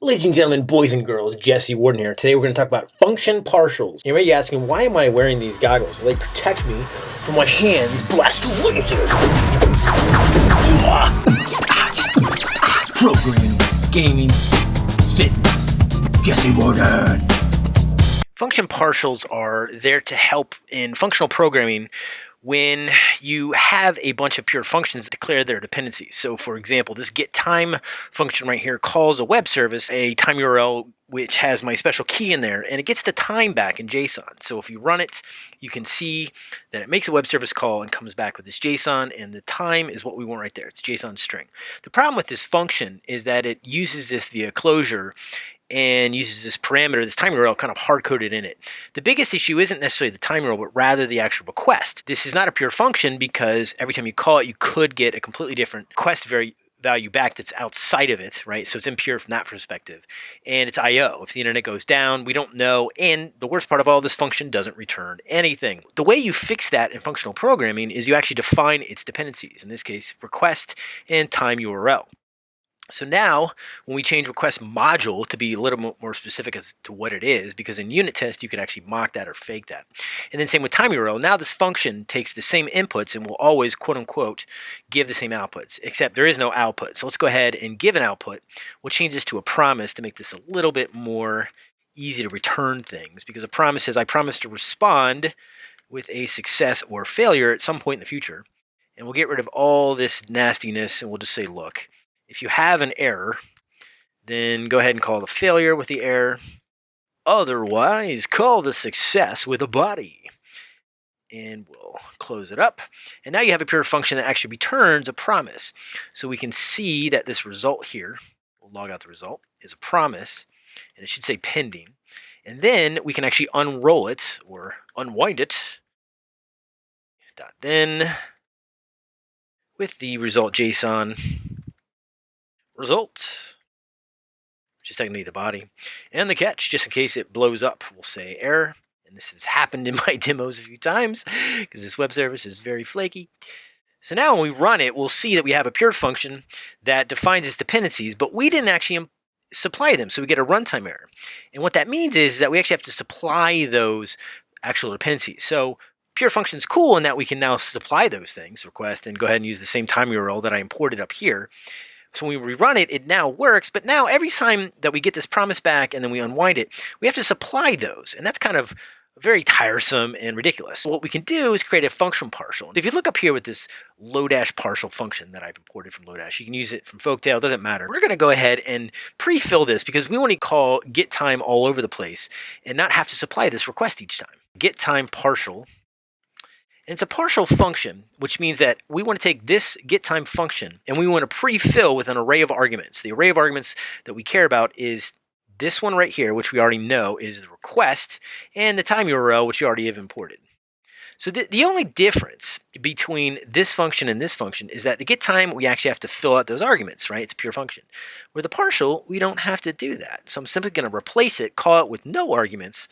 Ladies and gentlemen, boys and girls, Jesse Warden here. Today we're going to talk about function partials. You may be asking, why am I wearing these goggles? Well, they protect me from my hands blast lasers. Programming, gaming, fitness. Jesse Warden. Function partials are there to help in functional programming when you have a bunch of pure functions declare their dependencies. So for example, this get time function right here calls a web service a time URL which has my special key in there and it gets the time back in JSON. So if you run it, you can see that it makes a web service call and comes back with this JSON and the time is what we want right there. It's JSON string. The problem with this function is that it uses this via closure and uses this parameter, this time URL kind of hard-coded in it. The biggest issue isn't necessarily the time URL, but rather the actual request. This is not a pure function because every time you call it, you could get a completely different request value back that's outside of it, right? So it's impure from that perspective. And it's I.O. If the internet goes down, we don't know. And the worst part of all, this function doesn't return anything. The way you fix that in functional programming is you actually define its dependencies, in this case, request and time URL. So now, when we change request module to be a little more specific as to what it is, because in unit test you could actually mock that or fake that. And then same with time URL, now this function takes the same inputs and will always quote unquote give the same outputs, except there is no output. So let's go ahead and give an output. We'll change this to a promise to make this a little bit more easy to return things, because a promise says I promise to respond with a success or failure at some point in the future. And we'll get rid of all this nastiness and we'll just say, look, if you have an error, then go ahead and call the failure with the error. Otherwise, call the success with a body. And we'll close it up. And now you have a pure function that actually returns a promise. So we can see that this result here, we'll log out the result, is a promise. And it should say pending. And then we can actually unroll it or unwind it. Dot then with the result JSON result, which is technically the body, and the catch, just in case it blows up, we'll say error. And this has happened in my demos a few times because this web service is very flaky. So now when we run it, we'll see that we have a pure function that defines its dependencies, but we didn't actually um, supply them, so we get a runtime error. And what that means is that we actually have to supply those actual dependencies. So pure function is cool in that we can now supply those things, request, and go ahead and use the same time URL that I imported up here. So when we rerun it, it now works. But now every time that we get this promise back and then we unwind it, we have to supply those. And that's kind of very tiresome and ridiculous. What we can do is create a function partial. If you look up here with this Lodash partial function that I've imported from Lodash, you can use it from Folktale, doesn't matter. We're going to go ahead and pre-fill this because we want to call get time all over the place and not have to supply this request each time. Get time partial it's a partial function, which means that we want to take this getTime function and we want to pre-fill with an array of arguments. The array of arguments that we care about is this one right here, which we already know is the request, and the time URL, which you already have imported. So the, the only difference between this function and this function is that the get time, we actually have to fill out those arguments, right? It's a pure function. With the partial, we don't have to do that. So I'm simply going to replace it, call it with no arguments,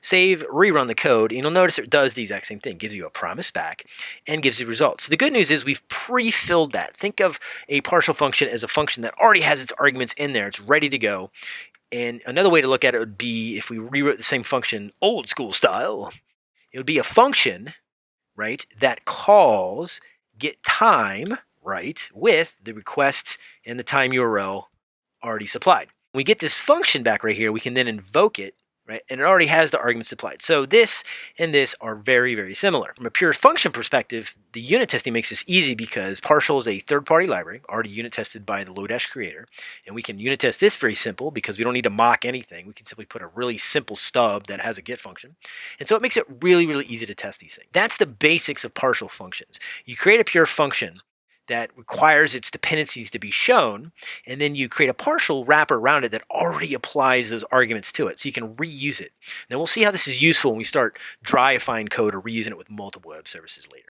save, rerun the code, and you'll notice it does the exact same thing. Gives you a promise back and gives you results. So the good news is we've pre-filled that. Think of a partial function as a function that already has its arguments in there. It's ready to go. And another way to look at it would be if we rewrote the same function old school style, it would be a function, right, that calls get time, right, with the request and the time URL already supplied. When we get this function back right here, we can then invoke it right? And it already has the arguments applied. So this and this are very, very similar. From a pure function perspective, the unit testing makes this easy because Partial is a third-party library, already unit tested by the Lodash creator. And we can unit test this very simple because we don't need to mock anything. We can simply put a really simple stub that has a get function. And so it makes it really, really easy to test these things. That's the basics of partial functions. You create a pure function that requires its dependencies to be shown, and then you create a partial wrapper around it that already applies those arguments to it, so you can reuse it. Now we'll see how this is useful when we start dryifying code or reusing it with multiple web services later.